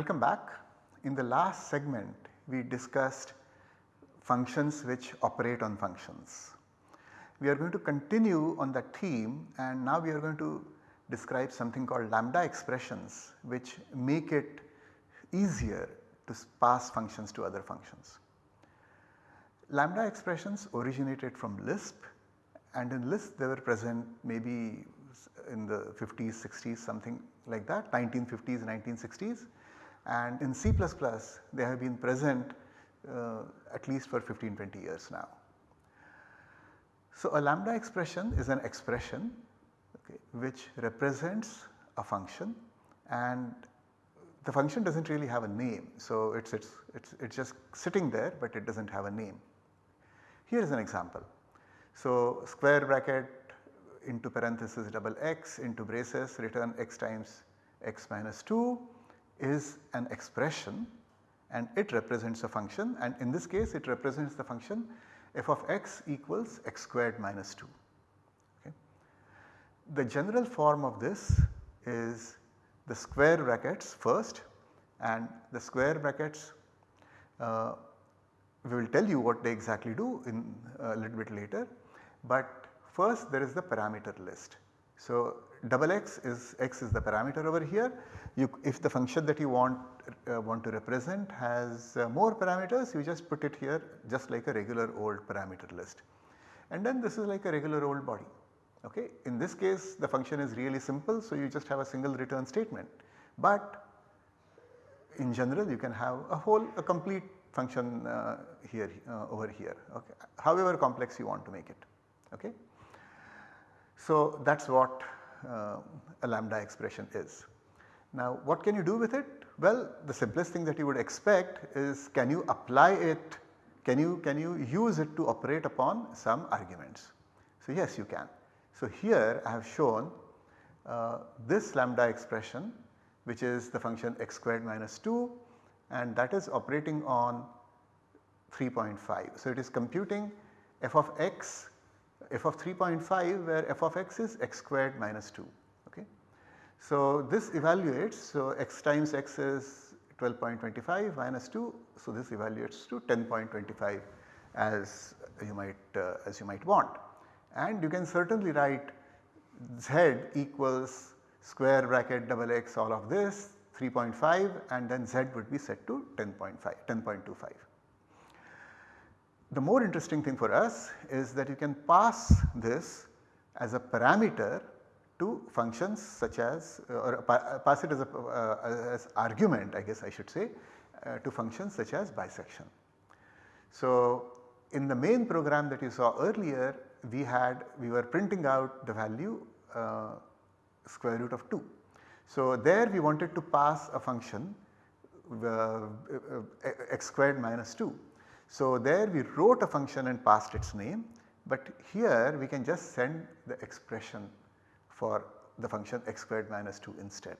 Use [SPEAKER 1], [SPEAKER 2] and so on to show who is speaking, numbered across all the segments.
[SPEAKER 1] Welcome back. In the last segment we discussed functions which operate on functions. We are going to continue on that theme and now we are going to describe something called lambda expressions which make it easier to pass functions to other functions. Lambda expressions originated from Lisp and in Lisp they were present maybe in the 50s, 60s something like that 1950s, 1960s and in C++ they have been present uh, at least for 15, 20 years now. So a lambda expression is an expression okay, which represents a function and the function does not really have a name. So it is it's, it's, it's just sitting there but it does not have a name. Here is an example. So square bracket into parenthesis double x into braces return x times x minus 2 is an expression and it represents a function and in this case it represents the function f of x equals x squared minus 2. Okay. The general form of this is the square brackets first and the square brackets uh, we will tell you what they exactly do in a little bit later. But first there is the parameter list. So double x is x is the parameter over here. You, if the function that you want uh, want to represent has uh, more parameters you just put it here just like a regular old parameter list. And then this is like a regular old body. Okay. In this case the function is really simple so you just have a single return statement. But in general you can have a whole a complete function uh, here uh, over here okay, however complex you want to make it. Okay. So that is what a lambda expression is. Now what can you do with it? Well the simplest thing that you would expect is can you apply it, can you, can you use it to operate upon some arguments. So yes you can. So here I have shown uh, this lambda expression which is the function x squared minus 2 and that is operating on 3.5. So it is computing f of x f of 3.5 where f of x is x squared minus 2 okay. So this evaluates so x times x is 12.25 minus 2 so this evaluates to 10.25 as you might uh, as you might want and you can certainly write z equals square bracket double x all of this 3.5 and then z would be set to 10.5 10.25. The more interesting thing for us is that you can pass this as a parameter to functions such as uh, or pass it as, a, uh, as argument I guess I should say uh, to functions such as bisection. So in the main program that you saw earlier we had we were printing out the value uh, square root of 2. So there we wanted to pass a function uh, uh, x squared minus 2 so there we wrote a function and passed its name but here we can just send the expression for the function x squared minus 2 instead.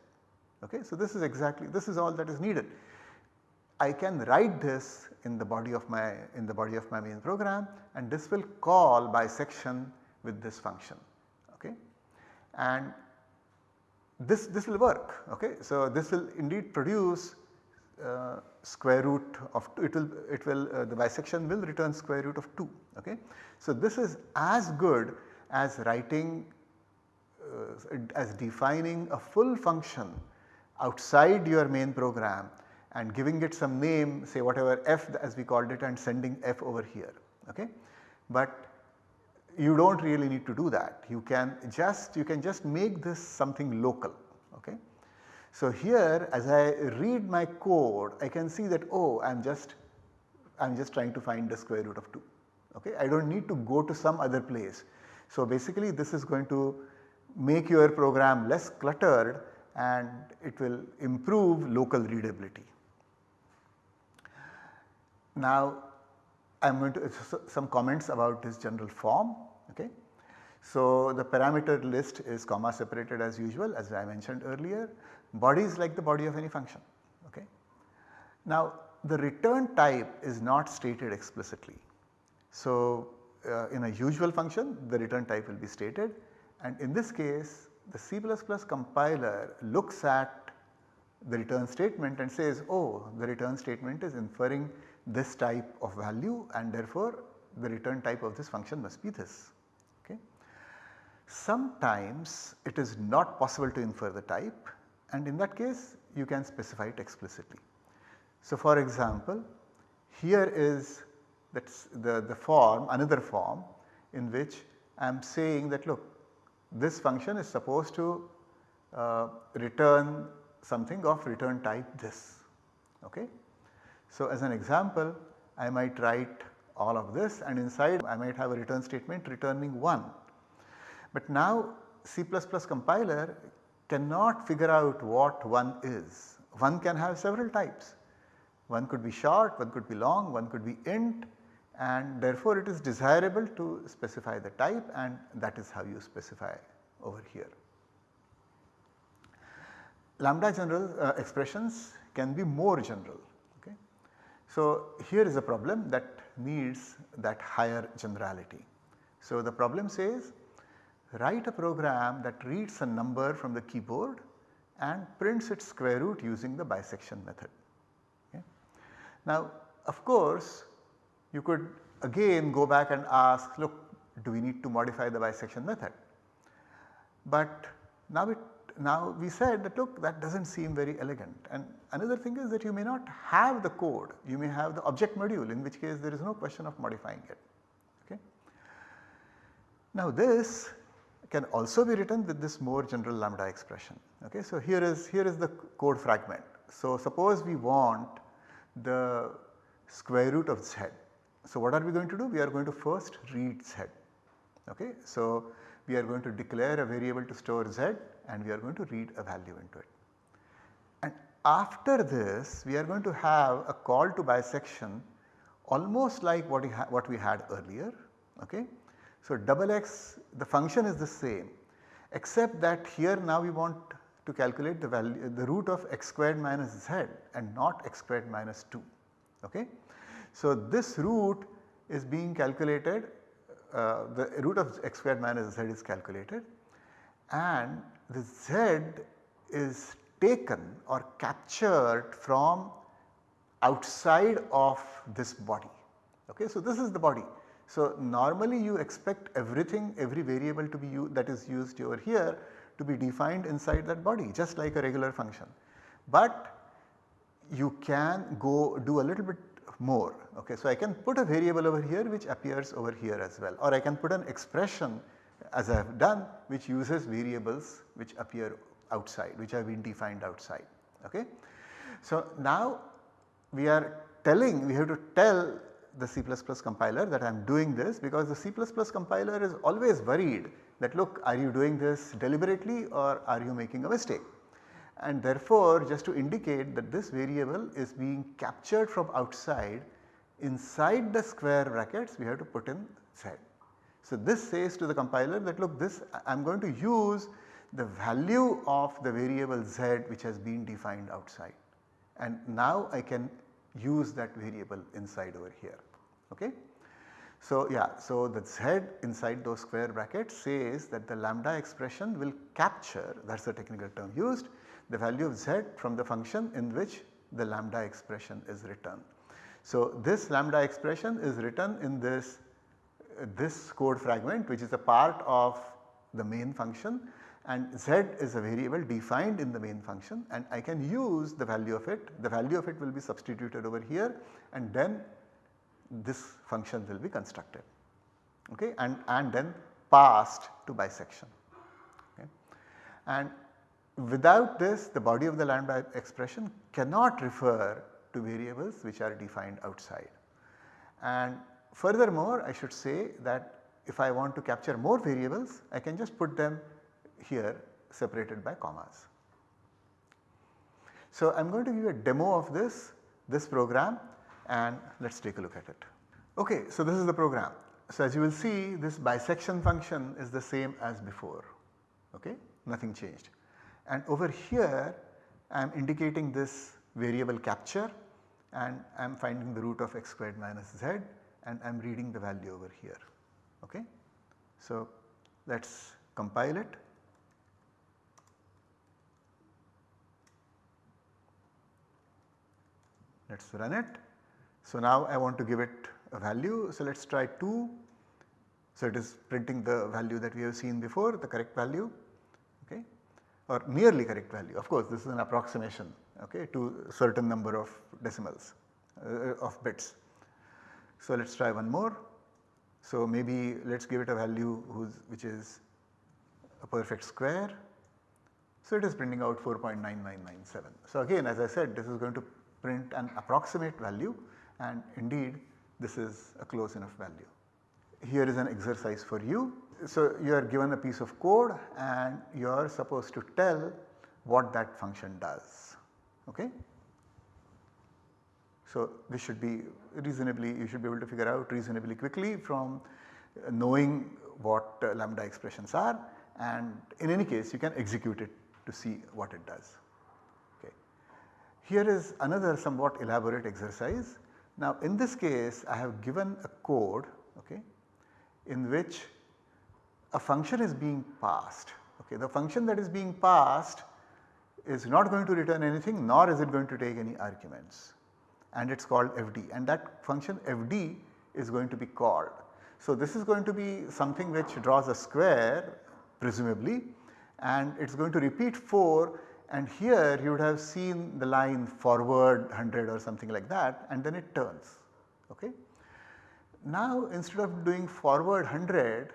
[SPEAKER 1] Okay? So this is exactly this is all that is needed. I can write this in the body of my in the body of my main program and this will call bisection with this function. Okay? And this, this will work. Okay? So this will indeed produce uh, square root of 2 it will it will uh, the bisection will return square root of 2 okay. So this is as good as writing uh, as defining a full function outside your main program and giving it some name say whatever f as we called it and sending f over here okay. But you do not really need to do that you can just you can just make this something local okay. So here as I read my code I can see that oh I am just I am just trying to find the square root of 2 okay. I do not need to go to some other place. So basically this is going to make your program less cluttered and it will improve local readability. Now I am going to some comments about this general form okay. So the parameter list is comma separated as usual as I mentioned earlier body is like the body of any function. Okay. Now the return type is not stated explicitly. So uh, in a usual function the return type will be stated and in this case the C++ compiler looks at the return statement and says oh the return statement is inferring this type of value and therefore the return type of this function must be this. Okay. Sometimes it is not possible to infer the type and in that case you can specify it explicitly. So for example here is the, the form another form in which I am saying that look this function is supposed to uh, return something of return type this. Okay. So as an example I might write all of this and inside I might have a return statement returning 1. But now C++ compiler cannot figure out what 1 is. 1 can have several types. One could be short, one could be long, one could be int and therefore it is desirable to specify the type and that is how you specify over here. Lambda general uh, expressions can be more general. Okay. So here is a problem that needs that higher generality. So the problem says write a program that reads a number from the keyboard and prints its square root using the bisection method. Okay. Now of course you could again go back and ask look do we need to modify the bisection method. But now it now we said that look that does not seem very elegant and another thing is that you may not have the code you may have the object module in which case there is no question of modifying it. Okay. Now this can also be written with this more general lambda expression. Okay. So here is here is the code fragment. So suppose we want the square root of z. So what are we going to do? We are going to first read z. Okay. So we are going to declare a variable to store z and we are going to read a value into it. And after this we are going to have a call to bisection almost like what we, what we had earlier. Okay. So double x the function is the same except that here now we want to calculate the value the root of x squared minus z and not x squared minus 2. Okay. So this root is being calculated uh, the root of x squared minus z is calculated and the z is taken or captured from outside of this body. Okay? So, this is the body. So, normally you expect everything every variable to be that is used over here to be defined inside that body just like a regular function. But you can go do a little bit more. Okay. So, I can put a variable over here which appears over here as well or I can put an expression as I have done which uses variables which appear outside which have been defined outside. Okay. So, now we are telling we have to tell the C++ compiler that I am doing this because the C++ compiler is always worried that look are you doing this deliberately or are you making a mistake and therefore just to indicate that this variable is being captured from outside inside the square brackets we have to put in z. So this says to the compiler that look this I am going to use the value of the variable z which has been defined outside and now I can use that variable inside over here. Okay. So yeah, so the z inside those square brackets says that the lambda expression will capture that is the technical term used the value of z from the function in which the lambda expression is written. So, this lambda expression is written in this, this code fragment which is a part of the main function and z is a variable defined in the main function and I can use the value of it, the value of it will be substituted over here and then this function will be constructed okay, and, and then passed to bisection. Okay. And Without this the body of the lambda expression cannot refer to variables which are defined outside. And furthermore I should say that if I want to capture more variables I can just put them here separated by commas. So I am going to give you a demo of this, this program and let us take a look at it. Okay, so this is the program. So as you will see this bisection function is the same as before, okay, nothing changed and over here I am indicating this variable capture and I am finding the root of x squared minus z and I am reading the value over here. Okay. So, let us compile it. Let us run it. So now I want to give it a value. So let us try 2. So it is printing the value that we have seen before the correct value okay or nearly correct value. Of course this is an approximation okay to certain number of decimals uh, of bits. So let us try one more. So maybe let us give it a value which is a perfect square. So it is printing out 4.9997. So again as I said this is going to print an approximate value and indeed this is a close enough value. Here is an exercise for you. So you are given a piece of code and you are supposed to tell what that function does. Okay? So this should be reasonably you should be able to figure out reasonably quickly from knowing what uh, lambda expressions are and in any case you can execute it to see what it does. Here is another somewhat elaborate exercise. Now in this case I have given a code okay, in which a function is being passed. Okay. The function that is being passed is not going to return anything nor is it going to take any arguments and it is called fd and that function fd is going to be called. So this is going to be something which draws a square presumably and it is going to repeat 4 and here you would have seen the line forward 100 or something like that and then it turns. Okay. Now instead of doing forward 100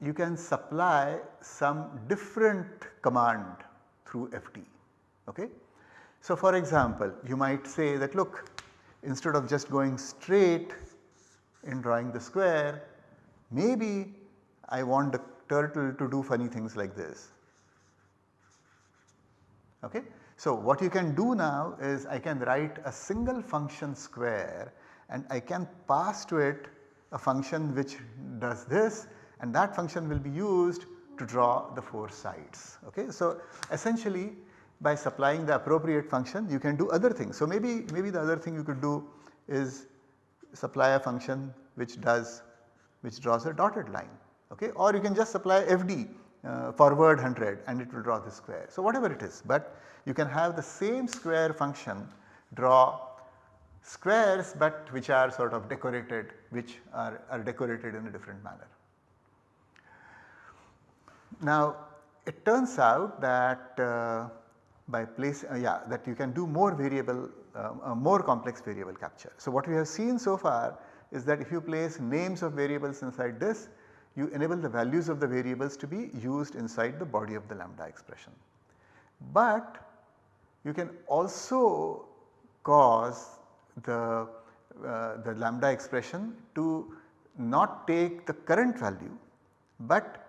[SPEAKER 1] you can supply some different command through FT. Okay. So for example you might say that look instead of just going straight in drawing the square maybe I want the turtle to do funny things like this. Okay. So what you can do now is I can write a single function square and I can pass to it a function which does this and that function will be used to draw the 4 sides. Okay. So essentially by supplying the appropriate function you can do other things. So maybe, maybe the other thing you could do is supply a function which does which draws a dotted line okay or you can just supply FD uh, forward 100 and it will draw the square. So whatever it is but you can have the same square function draw squares but which are sort of decorated which are, are decorated in a different manner. Now it turns out that uh, by place uh, yeah that you can do more variable uh, more complex variable capture. So what we have seen so far is that if you place names of variables inside this you enable the values of the variables to be used inside the body of the lambda expression. But you can also cause the, uh, the lambda expression to not take the current value but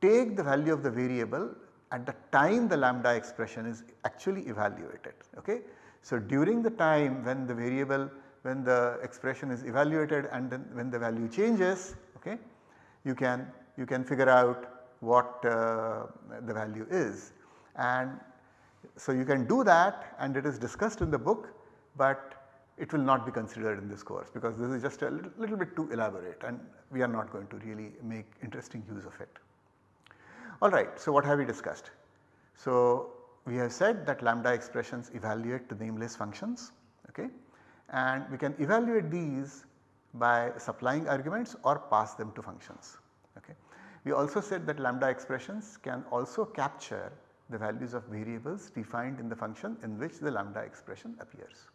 [SPEAKER 1] take the value of the variable at the time the lambda expression is actually evaluated. Okay? So during the time when the variable when the expression is evaluated and then when the value changes okay, you can you can figure out what uh, the value is and so you can do that and it is discussed in the book but it will not be considered in this course because this is just a little, little bit too elaborate and we are not going to really make interesting use of it. Alright, so what have we discussed? So we have said that lambda expressions evaluate to nameless functions okay and we can evaluate these by supplying arguments or pass them to functions. Okay. We also said that lambda expressions can also capture the values of variables defined in the function in which the lambda expression appears.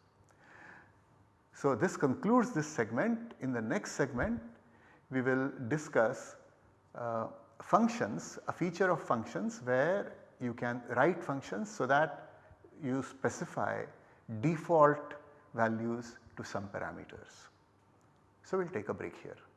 [SPEAKER 1] So this concludes this segment. In the next segment we will discuss uh, functions, a feature of functions where you can write functions so that you specify default values to some parameters. So we will take a break here.